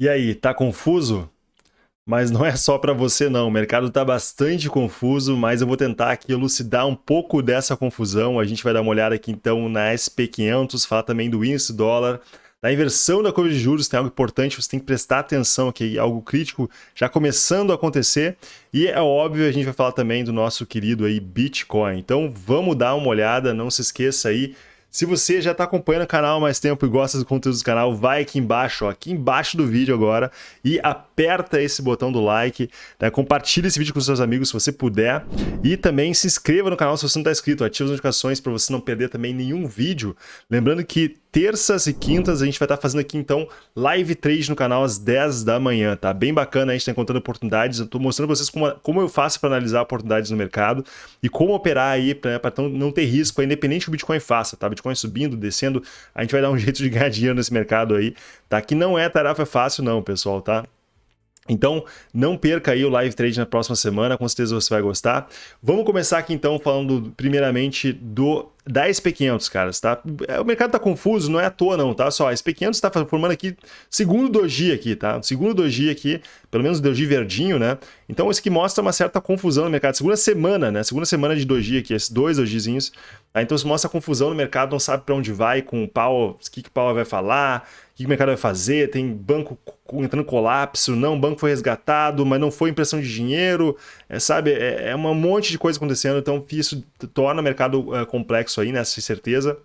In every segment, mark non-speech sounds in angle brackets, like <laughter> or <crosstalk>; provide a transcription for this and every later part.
E aí, tá confuso? Mas não é só para você não, o mercado está bastante confuso, mas eu vou tentar aqui elucidar um pouco dessa confusão. A gente vai dar uma olhada aqui então na SP500, falar também do índice dólar, da inversão da curva de juros, tem algo importante, você tem que prestar atenção aqui, algo crítico já começando a acontecer. E é óbvio, a gente vai falar também do nosso querido aí Bitcoin. Então vamos dar uma olhada, não se esqueça aí se você já está acompanhando o canal há mais tempo e gosta dos conteúdos do canal, vai aqui embaixo, ó, aqui embaixo do vídeo agora e aperta esse botão do like, né? compartilha esse vídeo com seus amigos se você puder e também se inscreva no canal se você não está inscrito, ative as notificações para você não perder também nenhum vídeo. Lembrando que terças e quintas a gente vai estar fazendo aqui então live trade no canal às 10 da manhã, tá? Bem bacana, a gente está encontrando oportunidades, eu estou mostrando para vocês como, como eu faço para analisar oportunidades no mercado e como operar aí para não ter risco, independente que o Bitcoin faça, tá? Bitcoin subindo, descendo, a gente vai dar um <laughs> jeito de ganhar dinheiro nesse mercado aí, tá? Que não é tarefa fácil não, pessoal, tá? Então, não perca aí o live trade na próxima semana, com certeza você vai gostar. Vamos começar aqui então falando primeiramente do da SP500, caras, tá? É, o mercado tá confuso, não é à toa não, tá? Só, a SP500 está formando aqui segundo doji aqui, tá? Segundo doji aqui, pelo menos doji verdinho, né? Então isso aqui mostra uma certa confusão no mercado. Segunda semana, né? Segunda semana de doji aqui, esses dois dojizinhos. Então isso mostra confusão no mercado, não sabe para onde vai com o pau, o que, que o pau vai falar, o que o mercado vai fazer, tem banco entrando em colapso, não, o banco foi resgatado, mas não foi impressão de dinheiro, é, sabe? É, é um monte de coisa acontecendo, então isso torna o mercado uh, complexo aí, nessa né, certeza.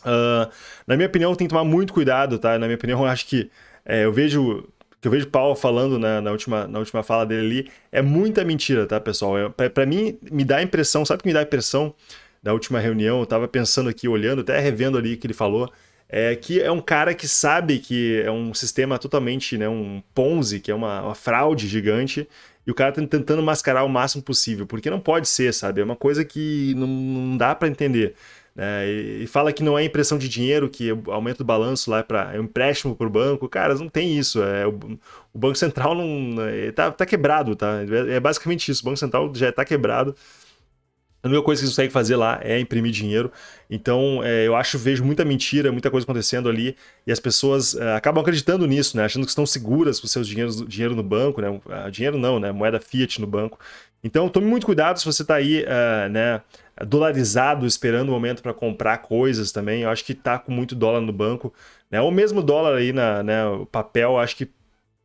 Uh, na minha opinião, tem que tomar muito cuidado, tá? Na minha opinião, <laughs> eu acho que é, eu vejo que eu vejo Paulo falando né, na, última, na última fala dele ali, é muita mentira, tá, pessoal? É, para mim, me dá a impressão, sabe o que me dá a impressão da última reunião? Eu tava pensando aqui, olhando, até revendo ali o que ele falou é que é um cara que sabe que é um sistema totalmente, né, um Ponzi, que é uma, uma fraude gigante, e o cara tá tentando mascarar o máximo possível, porque não pode ser, sabe? É uma coisa que não, não dá para entender. Né? E, fala que não é impressão de dinheiro, que aumento do balanço lá é, pra, é um empréstimo para o banco. Cara, não tem isso. É, o, o Banco Central não é, tá, tá quebrado, tá? É, é basicamente isso. O Banco Central já está quebrado. A única coisa que eles conseguem fazer lá é imprimir dinheiro. Então, é, eu acho, vejo muita mentira, muita coisa acontecendo ali, e as pessoas é, acabam acreditando nisso, né? Achando que estão seguras com seus dinheiros, dinheiro no banco, né? Uh, dinheiro não, né? Moeda fiat no banco. Então, tome muito cuidado se você está aí, uh, né? Dolarizado, esperando o momento para comprar coisas também. Eu acho que está com muito dólar no banco, né? Ou mesmo dólar aí na, né? Papel, acho que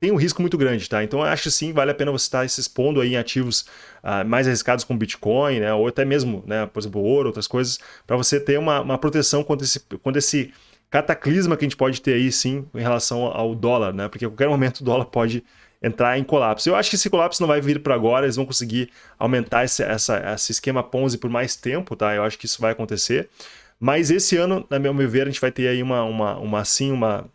tem um risco muito grande, tá? Então eu acho sim, vale a pena você estar se expondo aí em ativos uh, mais arriscados como Bitcoin, né? Ou até mesmo, né, por exemplo, ouro, outras coisas, para você ter uma, uma proteção contra esse, contra esse cataclisma que a gente pode ter aí sim em relação ao dólar, né? Porque a qualquer momento o dólar pode entrar em colapso. Eu acho que esse colapso não vai vir para agora, eles vão conseguir aumentar esse, essa, esse esquema Ponzi por mais tempo, tá? Eu acho que isso vai acontecer. Mas esse ano, na meu ver, a gente vai ter aí uma, uma, uma assim, uma,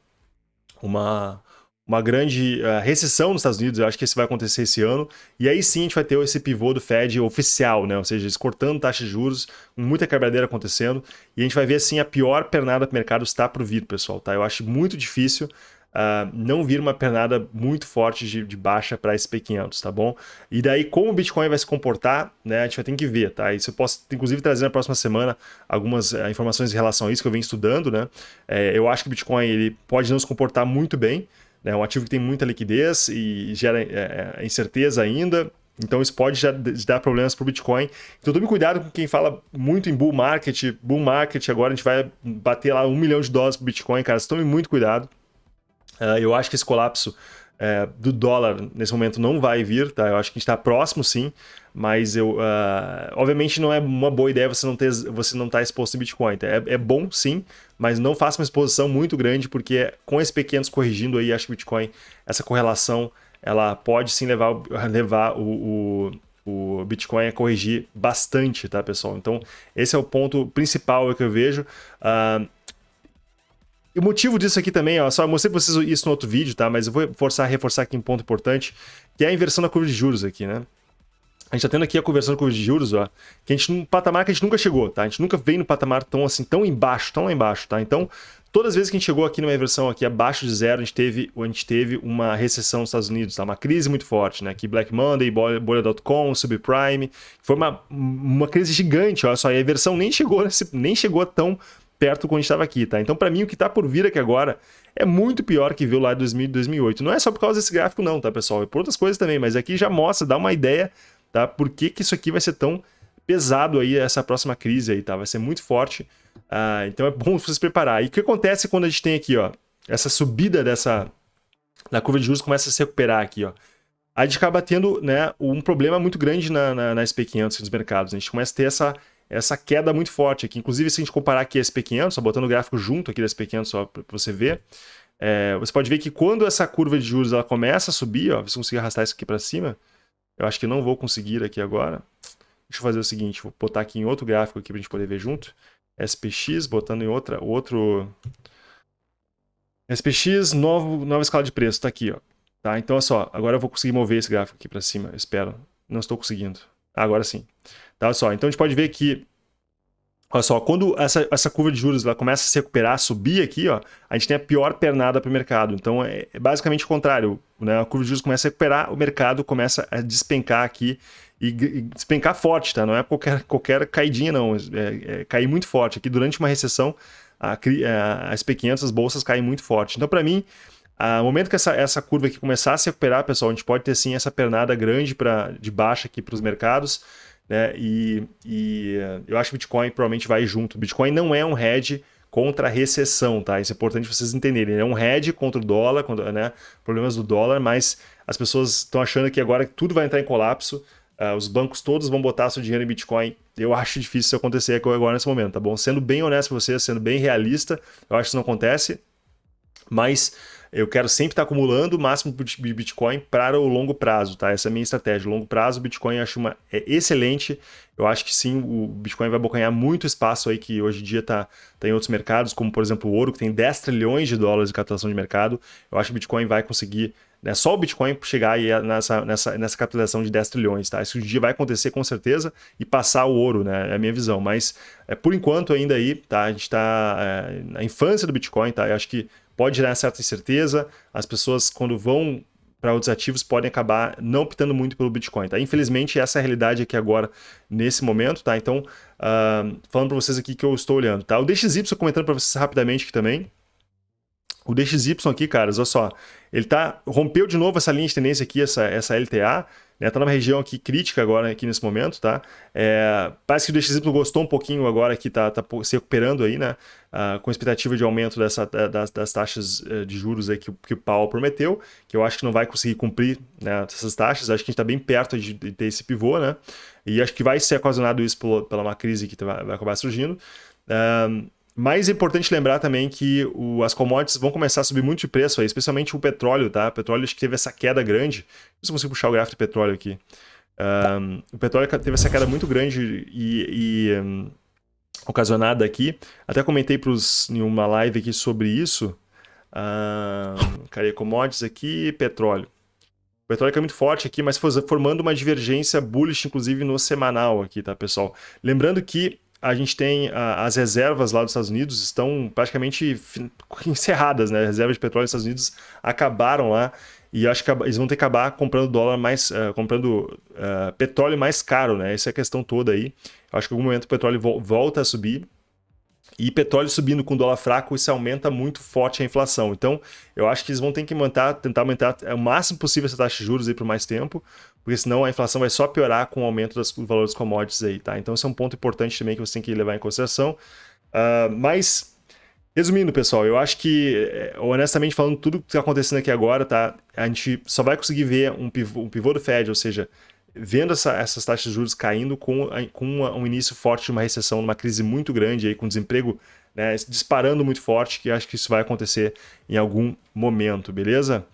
uma uma grande uh, recessão nos Estados Unidos, eu acho que isso vai acontecer esse ano, e aí sim a gente vai ter esse pivô do Fed oficial, né? ou seja, eles cortando taxa de juros, muita quebradeira acontecendo, e a gente vai ver assim a pior pernada do mercado está por vir, pessoal, tá? Eu acho muito difícil uh, não vir uma pernada muito forte de, de baixa para SP500, tá bom? E daí como o Bitcoin vai se comportar, né? A gente vai ter que ver, tá? Isso eu posso inclusive trazer na próxima semana algumas uh, informações em relação a isso que eu venho estudando, né? É, eu acho que o Bitcoin ele pode não se comportar muito bem, é um ativo que tem muita liquidez e gera é, é, incerteza ainda. Então isso pode já dar problemas para o Bitcoin. Então tome cuidado com quem fala muito em bull market. Bull market, agora a gente vai bater lá um milhão de dólares para o Bitcoin, cara. Tome muito cuidado. Uh, eu acho que esse colapso é, do dólar nesse momento não vai vir, tá? Eu acho que a gente está próximo sim, mas eu, uh, obviamente não é uma boa ideia você não ter, você não estar tá exposto em Bitcoin. Tá? É, é, bom sim, mas não faça uma exposição muito grande, porque com esses pequenos corrigindo aí, acho que Bitcoin, essa correlação, ela pode sim levar, <laughs> levar o, o, o Bitcoin a corrigir bastante, tá, pessoal? Então, esse é o ponto principal que eu vejo. Uh, e o motivo disso aqui também, ó, só mostrei para vocês isso no outro vídeo, tá? Mas eu vou forçar, reforçar aqui um ponto importante, que é a inversão da curva de juros aqui, né? A gente tá tendo aqui a conversão da curva de juros, ó, que a gente num patamar que a gente nunca chegou, tá? A gente nunca veio no patamar tão assim, tão embaixo, tão lá embaixo, tá? Então, todas as vezes que a gente chegou aqui numa inversão aqui abaixo de zero, a gente teve, a gente teve uma recessão nos Estados Unidos, tá? Uma crise muito forte, né? Aqui Black Monday, bolha.com, subprime, foi uma, uma crise gigante, olha só, e a inversão nem chegou, nesse, nem chegou tão perto quando a gente estava aqui, tá? Então, para mim, o que está por vir aqui agora é muito pior que viu lá em 2008. Não é só por causa desse gráfico não, tá, pessoal? É por outras coisas também, mas aqui já mostra, dá uma ideia, tá? Por que, que isso aqui vai ser tão pesado aí, essa próxima crise aí, tá? Vai ser muito forte. Ah, então é bom você se preparar. E o que acontece quando a gente tem aqui, ó, essa subida dessa... da curva de juros começa a se recuperar aqui, ó a gente acaba tendo né, um problema muito grande na, na, na SP500 nos mercados. A gente começa a ter essa, essa queda muito forte aqui. Inclusive, se a gente comparar aqui a SP500, só botando o gráfico junto aqui da SP500 só para você ver, é, você pode ver que quando essa curva de juros ela começa a subir, ó, se eu conseguir arrastar isso aqui para cima, eu acho que não vou conseguir aqui agora. Deixa eu fazer o seguinte, vou botar aqui em outro gráfico aqui para a gente poder ver junto. SPX, botando em outra, outro... SPX, novo, nova escala de preço, está aqui, ó. Tá? Então, olha só, agora eu vou conseguir mover esse gráfico aqui para cima, espero. Não estou conseguindo. Agora sim. Tá, só, então a gente pode ver que Olha só, quando essa, essa curva de juros ela começa a se recuperar, subir aqui, ó, a gente tem a pior pernada para o mercado. Então é, é, basicamente o contrário. Né? A curva de juros começa a recuperar, o mercado começa a despencar aqui e, e despencar forte, tá? Não é qualquer, qualquer caidinha, não. É, é cair muito forte. Aqui durante uma recessão, a, a, a SP500, as bolsas caem muito forte. Então, para mim, no momento que essa, essa curva aqui começar a se recuperar, pessoal, a gente pode ter sim essa pernada grande pra, de baixa aqui para os mercados. Né? E, e eu acho que o Bitcoin provavelmente vai junto. O Bitcoin não é um hedge contra a recessão, tá? Isso é importante vocês entenderem. Ele é um hedge contra o dólar, né? problemas do dólar, mas as pessoas estão achando que agora tudo vai entrar em colapso, uh, os bancos todos vão botar seu dinheiro em Bitcoin. Eu acho difícil isso acontecer agora nesse momento, tá bom? Sendo bem honesto com vocês, sendo bem realista, eu acho que isso não acontece, mas eu quero sempre estar acumulando o máximo de Bitcoin para o longo prazo, tá? Essa é a minha estratégia. Longo prazo, o Bitcoin eu acho uma, é excelente. Eu acho que sim, o Bitcoin vai abocanhar muito espaço aí que hoje em dia está tá em outros mercados, como por exemplo o ouro, que tem 10 trilhões de dólares de capitalização de mercado. Eu acho que o Bitcoin vai conseguir né, só o Bitcoin chegar aí nessa, nessa, nessa capitalização de 10 trilhões, tá? Isso um dia vai acontecer com certeza e passar o ouro, né? É a minha visão. Mas é, por enquanto ainda aí, tá? A gente está é, na infância do Bitcoin, tá? Eu acho que pode gerar certa incerteza. As pessoas, quando vão para outros ativos, podem acabar não optando muito pelo Bitcoin. Tá? Infelizmente, essa é a realidade aqui agora, nesse momento. Tá? Então, uh, falando para vocês aqui que eu estou olhando. Tá? O DXY, comentando para vocês rapidamente aqui também. O DXY aqui, caras, olha só, ele tá, rompeu de novo essa linha de tendência aqui, essa, essa LTA, né? Tá numa região aqui crítica agora, aqui nesse momento, tá? É, parece que o DXY gostou um pouquinho agora que tá, tá se recuperando aí, né? Ah, com expectativa de aumento dessa, das, das taxas eh, de juros aí que, que o Powell prometeu, que eu acho que não vai conseguir cumprir né, essas taxas, acho que a gente tá bem perto de, de, ter esse pivô, né? E acho que vai ser ocasionado isso pela, uma crise que vai, vai acabar surgindo. Mais importante lembrar também que o, as commodities vão começar a subir muito de preço, aí, especialmente o petróleo, tá? O petróleo acho que teve essa queda grande. Não sei se consigo puxar o gráfico de petróleo aqui. Um, o petróleo teve essa queda muito grande e, e um, ocasionada aqui. Até comentei pros, em uma live aqui sobre isso. Um, cadê commodities aqui? Petróleo. O petróleo é muito forte aqui, mas formando uma divergência bullish, inclusive no semanal aqui, tá, pessoal? Lembrando que a gente tem a, as reservas lá dos Estados Unidos estão praticamente encerradas, né? As reservas de petróleo dos Estados Unidos acabaram lá e acho que eles vão ter que acabar comprando dólar mais, uh, comprando uh, petróleo mais caro, né? Essa é a questão toda aí. Acho que em algum momento o petróleo vo volta a subir e petróleo subindo com dólar fraco, isso aumenta muito forte a inflação. Então, eu acho que eles vão ter que manter, tentar aumentar o máximo possível essa taxa de juros aí por mais tempo, porque senão a inflação vai só piorar com o aumento dos valores commodities aí, tá? Então, esse é um ponto importante também que você tem que levar em consideração. Uh, mas, resumindo, pessoal, eu acho que, eh, honestamente falando, tudo que está acontecendo aqui agora, tá? A gente só vai conseguir ver um pivô, um pivô do Fed, ou seja, vendo essa, essas taxas de juros caindo com, com um início forte de uma recessão, numa crise muito grande, aí, com desemprego né, disparando muito forte, que acho que isso vai acontecer em algum momento, beleza?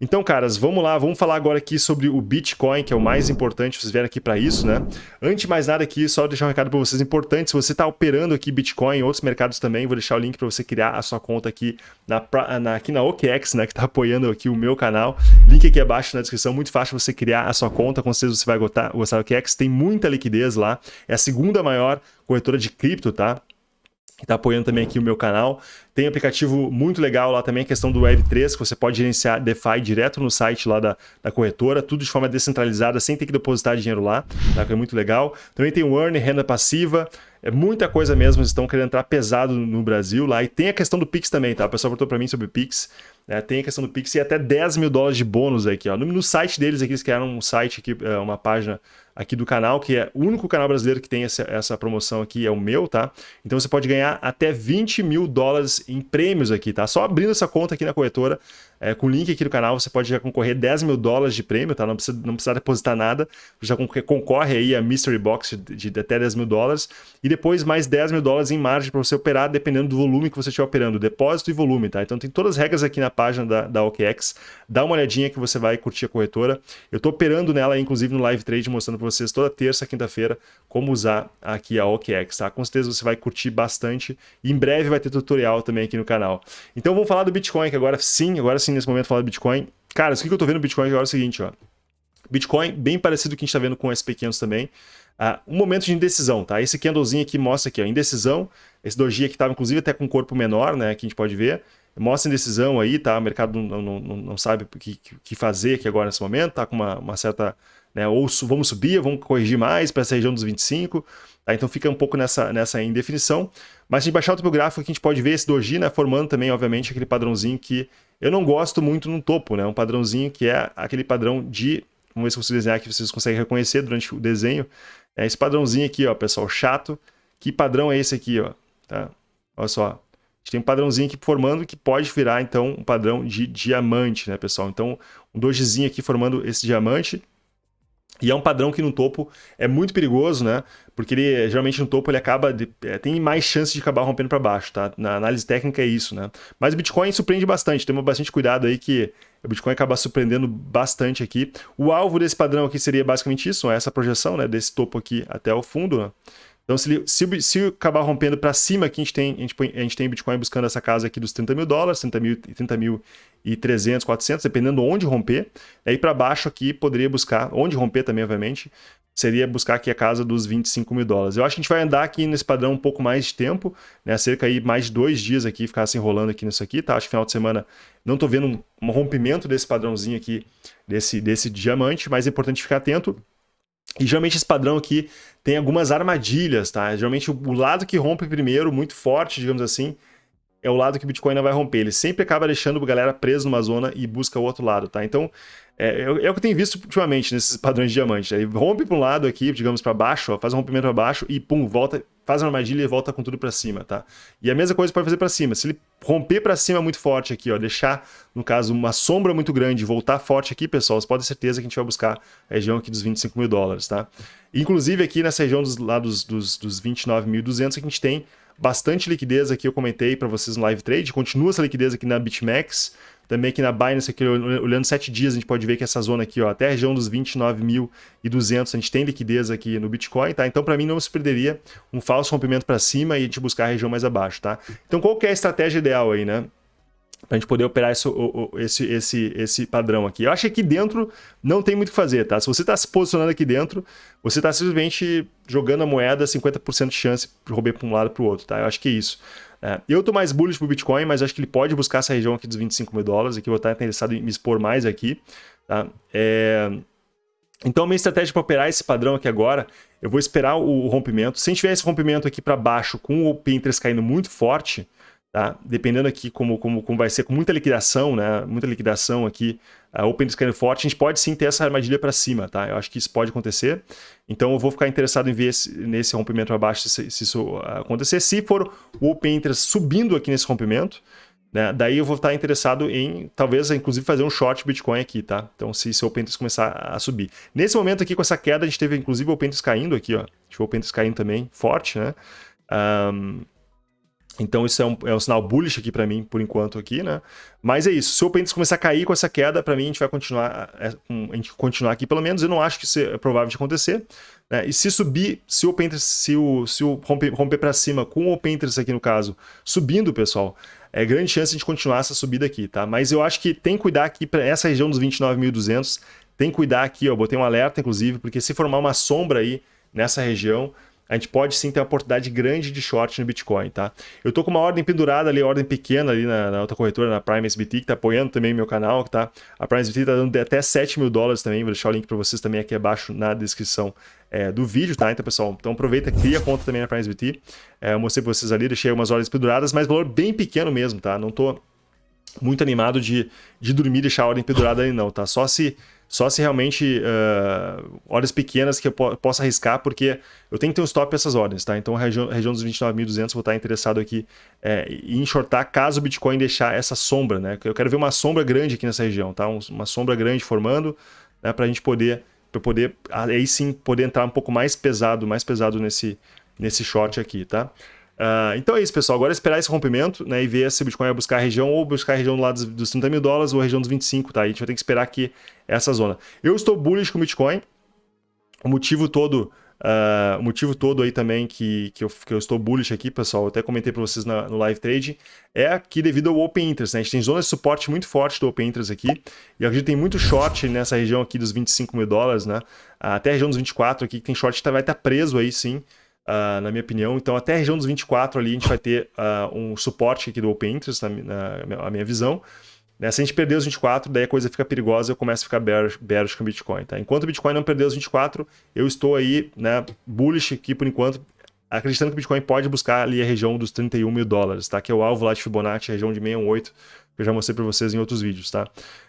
Então, caras, vamos lá, vamos falar agora aqui sobre o Bitcoin, que é o mais importante, vocês vieram aqui para isso, né? Antes de mais nada aqui, só deixar um recado para vocês importante, se você está operando aqui Bitcoin em outros mercados também, vou deixar o link para você criar a sua conta aqui na, na, aqui na OKEx, né, que está apoiando aqui o meu canal. Link aqui abaixo na descrição, muito fácil você criar a sua conta, com certeza você vai gostar, gostar da OKEx, tem muita liquidez lá, é a segunda maior corretora de cripto, tá? Que está apoiando também aqui o meu canal. Tem aplicativo muito legal lá também, a questão do Web3, que você pode gerenciar DeFi direto no site lá da, da corretora, tudo de forma descentralizada, sem ter que depositar dinheiro lá, tá? que é muito legal. Também tem o Earn, renda passiva, é muita coisa mesmo, eles estão querendo entrar pesado no Brasil lá. E tem a questão do Pix também, tá? O pessoal perguntou para mim sobre o Pix. Né? Tem a questão do Pix e até 10 mil dólares de bônus aqui, ó. No, no site deles aqui, eles criaram um site aqui, é, uma página aqui do canal, que é o único canal brasileiro que tem essa, essa promoção aqui, é o meu, tá? Então você pode ganhar até 20 mil dólares em prêmios aqui, tá? Só abrindo essa conta aqui na corretora, é, com o link aqui do canal, você pode já concorrer 10 mil dólares de prêmio, tá? Não precisa, não precisa depositar nada, já concorre aí a Mystery Box de, de até 10 mil dólares, e depois mais 10 mil dólares em margem para você operar, dependendo do volume que você estiver operando, depósito e volume, tá? Então tem todas as regras aqui na página da, da OKX, dá uma olhadinha que você vai curtir a corretora. Eu tô operando nela, inclusive no Live Trade, mostrando para vocês toda terça quinta-feira, como usar aqui a OKX, tá? Com certeza você vai curtir bastante e em breve vai ter tutorial também aqui no canal. Então vamos falar do Bitcoin, que agora sim, agora sim, nesse momento, falar do Bitcoin. Cara, isso que eu tô vendo no Bitcoin agora é o seguinte, ó. Bitcoin, bem parecido com o que a gente está vendo com o SP500 também. Uh, um momento de indecisão, tá? Esse candlezinho aqui mostra aqui, ó, indecisão. Esse doji aqui estava, inclusive, até com um corpo menor, né? Que a gente pode ver. Mostra indecisão aí, tá? O mercado não, não, não, sabe o que, que fazer aqui agora nesse momento, tá com uma, uma certa né? Ou vamos subir, vamos corrigir mais para essa região dos 25. Tá? Então fica um pouco nessa, nessa indefinição. Mas se a gente baixar o gráfico aqui, a gente pode ver esse doji né, formando também, obviamente, aquele padrãozinho que eu não gosto muito no topo, né? Um padrãozinho que é aquele padrão de... Vamos ver se você desenhar aqui, vocês conseguem reconhecer durante o desenho. É esse padrãozinho aqui, ó, pessoal, chato. Que padrão é esse aqui, ó? Tá? Olha só. A gente tem um padrãozinho aqui formando que pode virar, então, um padrão de diamante, né, pessoal? Então, um dojizinho aqui formando esse diamante. E é um padrão que no topo é muito perigoso, né? Porque ele geralmente no topo ele acaba de, é, tem mais chance de acabar rompendo para baixo, tá? Na análise técnica é isso, né? Mas o Bitcoin surpreende bastante, temos bastante cuidado aí que o Bitcoin acaba surpreendendo bastante aqui. O alvo desse padrão aqui seria basicamente isso, essa projeção, né? Desse topo aqui até o fundo, né? Então, se, se, se acabar rompendo para cima, aqui a gente, tem, a, gente a gente tem Bitcoin buscando essa casa aqui dos 30 mil dólares, 30 mil, 30 mil e 300, 400, dependendo onde romper. Aí para baixo aqui poderia buscar, onde romper também, obviamente, seria buscar aqui a casa dos 25 mil dólares. Eu acho que a gente vai andar aqui nesse padrão um pouco mais de tempo, né? cerca aí mais de dois dias aqui, ficar se enrolando aqui nisso aqui, tá? Acho que final de semana não estou vendo um, um rompimento desse padrãozinho aqui, desse, desse diamante, mas é importante ficar atento. E geralmente esse padrão aqui tem algumas armadilhas, tá? Geralmente o lado que rompe primeiro, muito forte, digamos assim, é o lado que o Bitcoin não vai romper. Ele sempre acaba deixando a galera preso numa zona e busca o outro lado, tá? Então, é, é, é o que eu tenho visto ultimamente nesses <laughs> padrões de diamante. Ele rompe para um lado aqui, digamos, para baixo, ó, faz um rompimento para baixo e pum, volta, faz uma armadilha e volta com tudo para cima, tá? E a mesma coisa pode fazer para cima. Se ele romper para cima muito forte aqui, ó, deixar, no caso, uma sombra muito grande, voltar forte aqui, pessoal, você pode ter certeza que a gente vai buscar a região aqui dos 25 mil dólares, tá? Inclusive aqui nessa região dos, lá dos, dos, dos 29.200 a gente tem bastante liquidez aqui, eu comentei para vocês no Live Trade, continua essa liquidez aqui na BitMEX, também aqui na Binance, aqui, olhando 7 dias, a gente pode ver que essa zona aqui, ó, até a região dos 29.200, a gente tem liquidez aqui no Bitcoin, tá? Então, para mim, não se perderia um falso rompimento para cima e a gente buscar a região mais abaixo, tá? Então, qual que é a estratégia ideal aí, né? Para a gente poder operar esse, esse, esse, esse padrão aqui. Eu acho que aqui dentro não tem muito o que fazer, tá? Se você está se posicionando aqui dentro, você está simplesmente jogando a moeda 50% de chance de roubar para um lado para o outro, tá? Eu acho que é isso. É, eu estou mais bullish para o Bitcoin, mas acho que ele pode buscar essa região aqui dos 25 mil dólares, aqui eu vou estar interessado em me expor mais aqui, tá? É... Então, minha estratégia para operar esse padrão aqui agora, eu vou esperar o rompimento. Se a gente tiver esse rompimento aqui para baixo, com o Pinterest caindo muito forte, Tá? Dependendo aqui como, como, como vai ser, com muita liquidação, né? muita liquidação aqui, a Open caindo forte, a gente pode sim ter essa armadilha para cima, tá? Eu acho que isso pode acontecer. Então eu vou ficar interessado em ver esse, nesse rompimento abaixo se, se, isso acontecer. Se for o Open Interest subindo aqui nesse rompimento, né? Daí eu vou estar interessado em, talvez, inclusive, fazer um short Bitcoin aqui, tá? Então, se, o Open Interest começar a subir. Nesse momento aqui, com essa queda, a gente teve, inclusive, o Open Interest caindo aqui, ó. O Open Interest caindo também, forte, né? Um, então isso é um, é um sinal bullish aqui para mim, por enquanto aqui, né? Mas é isso, se o Pêndulo começar a cair com essa queda, para mim a gente vai continuar, é, a gente continuar aqui pelo menos, eu não acho que isso é provável de acontecer. Né? E se subir, se o Open se o, se o romper, romper para cima com o Open Interest aqui no caso, subindo, pessoal, é grande chance de continuar essa subida aqui, tá? Mas eu acho que tem que cuidar aqui para essa região dos 29.200, tem que cuidar aqui, ó, botei um alerta inclusive, porque se formar uma sombra aí nessa região, a gente pode sim ter uma oportunidade grande de short no Bitcoin, tá? Eu tô com uma ordem pendurada ali, ordem pequena ali na, na outra corretora, na Prime SBT, que tá apoiando também meu canal, tá? A Prime SBT tá dando até 7 mil dólares também, vou deixar o link para vocês também aqui abaixo na descrição é, do vídeo, tá? Então, pessoal, então aproveita, cria conta também na Prime SBT. É, eu mostrei para vocês ali, deixei algumas ordens penduradas, mas valor bem pequeno mesmo, tá? Não tô muito animado de, de dormir e deixar a ordem pendurada ali não, tá? Só se só se realmente uh, horas pequenas que eu po possa arriscar, porque eu tenho que ter um stop essas ordens, tá? Então, a região, região dos 29.200, vou estar interessado aqui é, em shortar caso o Bitcoin deixar essa sombra, né? Eu quero ver uma sombra grande aqui nessa região, tá? uma sombra grande formando, né? Para a gente poder, pra poder, aí sim, poder entrar um pouco mais pesado, mais pesado nesse, nesse short aqui, tá? Uh, então é isso, pessoal. Agora é esperar esse rompimento né, e ver se o Bitcoin vai buscar a região ou buscar a região do lado dos 30 mil dólares ou a região dos 25, tá? A gente vai ter que esperar aqui essa zona. Eu estou bullish com o Bitcoin. O motivo todo, uh, o motivo todo aí também que, que, eu, que eu estou bullish aqui, pessoal, eu até comentei para vocês na, no live trade, é aqui devido ao Open Interest. Né? A gente tem zona de suporte muito forte do Open Interest aqui. E acredito que tem muito short nessa região aqui dos 25 mil dólares, né? Até a região dos 24 aqui, que tem short que vai estar preso aí sim uh, na minha opinião. Então, até a região dos 24 ali, a gente vai ter uh, um suporte aqui do Open Interest, na, na, na minha visão. Né? Se a gente perder os 24, daí a coisa fica perigosa e eu começo a ficar bearish, bearish com o Bitcoin. Tá? Enquanto o Bitcoin não perder os 24, eu estou aí né, bullish aqui por enquanto, acreditando que o Bitcoin pode buscar ali a região dos 31 mil dólares, tá? que é o alvo lá de Fibonacci, região de 618, que eu já mostrei para vocês em outros vídeos, tá?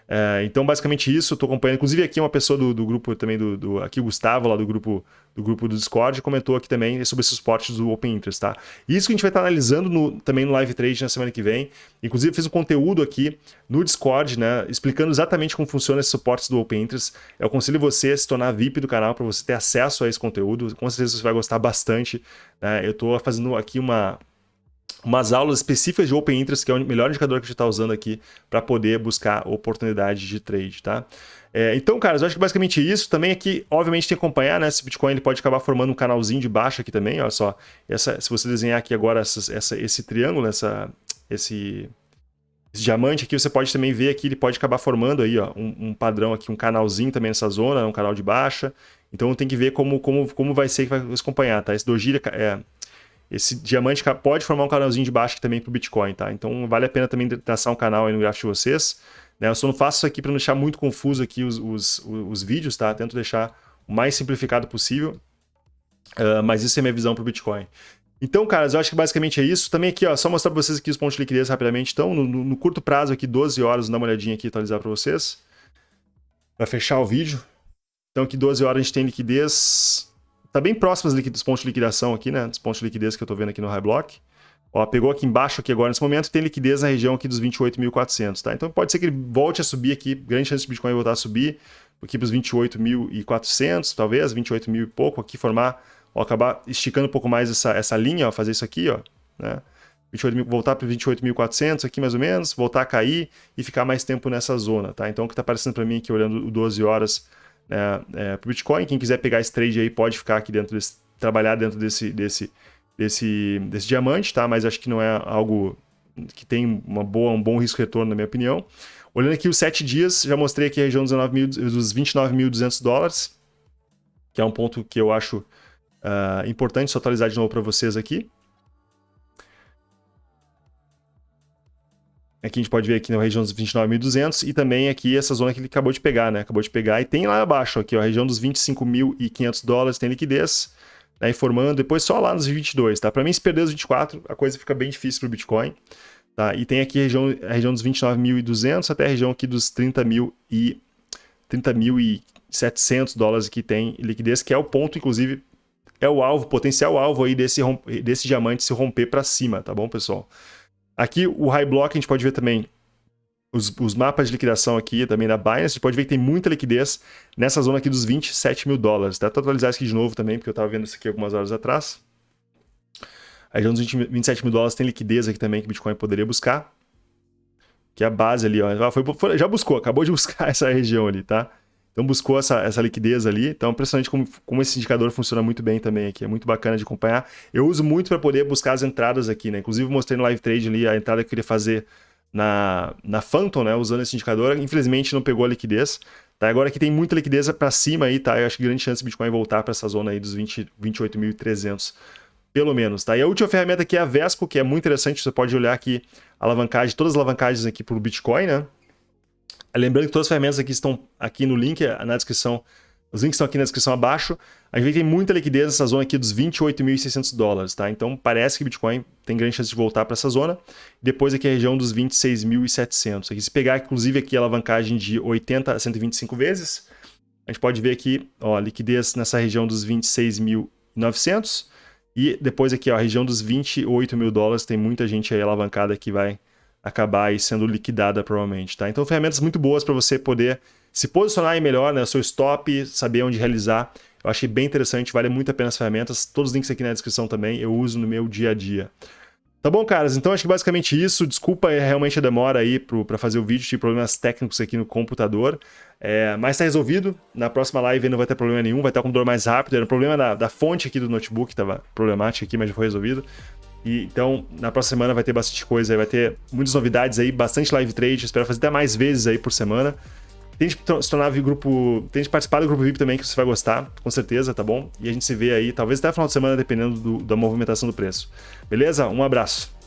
É, então, basicamente isso, estou acompanhando. Inclusive, aqui uma pessoa do, do grupo também, do, do, aqui o Gustavo, lá do grupo do grupo do Discord, comentou aqui também sobre esses suportes do Open Interest, tá? Isso que a gente vai estar analisando no, também no Live Trade na semana que vem. Inclusive, fiz um conteúdo aqui no Discord, né? Explicando exatamente como funciona esses suportes do Open Interest. Eu aconselho você a se tornar VIP do canal para você ter acesso a esse conteúdo. Com certeza você vai gostar bastante. Né? Eu estou fazendo aqui uma, umas aulas específicas de Open Interest, que é o melhor indicador que a gente está usando aqui para poder buscar oportunidade de trade, tá? É, então, caras, eu acho que basicamente isso. Também aqui, obviamente, tem que acompanhar, né? Esse Bitcoin ele pode acabar formando um canalzinho de baixo aqui também, olha só. Essa, se você desenhar aqui agora essa, essa, esse triângulo, essa, esse, esse, diamante aqui, você pode também ver aqui, ele pode acabar formando aí, ó, um, um padrão aqui, um canalzinho também nessa zona, um canal de baixa. Então tem que ver como, como, como vai ser que vai acompanhar, tá? Esse doji é, esse diamante pode formar um canalzinho de baixo também para o Bitcoin, tá? Então vale a pena também traçar um canal aí no gráfico de vocês. Né? Eu só não faço isso aqui para não deixar muito confuso aqui os, os, os, vídeos, tá? Tento deixar o mais simplificado possível. Uh, mas isso é minha visão para o Bitcoin. Então, caras, eu acho que basicamente é isso. Também aqui, ó, só mostrar para vocês aqui os pontos de liquidez rapidamente. Então, no, no, curto prazo aqui, 12 horas, dá uma olhadinha aqui, atualizar para vocês. Para fechar o vídeo. Então, aqui 12 horas a gente tem liquidez Tá bem próximo dos pontos de liquidação aqui, né? Dos pontos de liquidez que eu tô vendo aqui no High Block. Ó, pegou aqui embaixo aqui agora nesse momento, tem liquidez na região aqui dos 28.400, tá? Então pode ser que ele volte a subir aqui, grande chance de Bitcoin voltar a subir aqui para os 28.400, talvez, 28 mil e pouco, aqui formar, ó, acabar esticando um pouco mais essa, essa linha, ó, fazer isso aqui, ó, né? 28 mil, voltar para 28.400 aqui mais ou menos, voltar a cair e ficar mais tempo nessa zona, tá? Então o que está aparecendo para mim aqui olhando o 12 horas é, é, para o Bitcoin. Quem quiser pegar esse trade aí pode ficar aqui dentro desse, trabalhar dentro desse, desse, desse, desse diamante, tá? Mas acho que não é algo que tem uma boa, um bom risco-retorno, na minha opinião. Olhando aqui os 7 dias, já mostrei aqui a região dos 29.200 dólares, que é um ponto que eu acho uh, importante só atualizar de novo para vocês aqui. Aqui a gente pode ver aqui na região dos 29.200 e também aqui essa zona que ele acabou de pegar, né? Acabou de pegar e tem lá abaixo aqui, ó, a região dos 25.500 dólares tem liquidez, né? Informando, depois só lá nos 22, tá? Para mim, se perder os 24, a coisa fica bem difícil para o Bitcoin, tá? E tem aqui a região, a região dos 29.200 até a região aqui dos 30.000 e 30.700 dólares que tem liquidez, que é o ponto, inclusive, é o alvo, potencial alvo aí desse, desse diamante se romper para cima, tá bom, pessoal? Aqui o High Block a gente pode ver também os, os, mapas de liquidação aqui também da Binance, a gente pode ver que tem muita liquidez nessa zona aqui dos 27 mil dólares. Tá? Vou atualizar isso aqui de novo também, porque eu estava vendo isso aqui algumas horas atrás. A região dos 20, 27 mil dólares tem liquidez aqui também que o Bitcoin poderia buscar. Que é a base ali, ó. Foi, foi, já buscou, acabou de <laughs> buscar essa região ali, tá? Então buscou essa, essa liquidez ali. Então, impressionante como, como esse indicador funciona muito bem também aqui. É muito bacana de acompanhar. Eu uso muito para poder buscar as entradas aqui, né? Inclusive, mostrei no live trade ali a entrada que eu queria fazer na, na Phantom, né? Usando esse indicador. Infelizmente, não pegou a liquidez. Tá? Agora aqui tem muita liquidez para cima aí, tá? Eu acho que grande chance de Bitcoin voltar para essa zona aí dos 28.300 pelo menos, tá? E a última ferramenta aqui é a Vesco, que é muito interessante, você pode olhar aqui a alavancagem, todas as alavancagens aqui para o Bitcoin, né? Lembrando que todas as ferramentas aqui estão aqui no link, na descrição, os links estão aqui na descrição abaixo. A gente tem muita liquidez nessa zona aqui dos 28.600 dólares, tá? Então parece que Bitcoin tem grande chance de voltar para essa zona. Depois aqui a região dos 26.700. Aqui se pegar inclusive aqui a alavancagem de 80 a 125 vezes, a gente pode ver aqui, ó, liquidez nessa região dos 26.900 e depois aqui, ó, a região dos 28 mil dólares, tem muita gente aí alavancada que vai acabar sendo liquidada provavelmente, tá? Então ferramentas muito boas para você poder se posicionar aí melhor, né? O seu stop, saber onde realizar. Eu achei bem interessante, vale muito a pena as ferramentas. Todos os links aqui na descrição também, eu uso no meu dia a dia. Tá bom, caras? Então acho que basicamente isso. Desculpa realmente a demora aí para fazer o vídeo, tive problemas técnicos aqui no computador. É, mas está resolvido. Na próxima live não vai ter problema nenhum, vai estar o computador mais rápido. Era um problema da, da fonte aqui do notebook, estava problemático aqui, mas já foi resolvido. E, então, na próxima semana vai ter bastante coisa, vai ter muitas novidades aí, bastante live trade. Espero fazer até mais vezes aí por semana. Tente se tornar grupo. Tente participar do grupo VIP também, que você vai gostar, com certeza, tá bom? E a gente se vê aí, talvez até final de semana, dependendo do, da movimentação do preço. Beleza? Um abraço.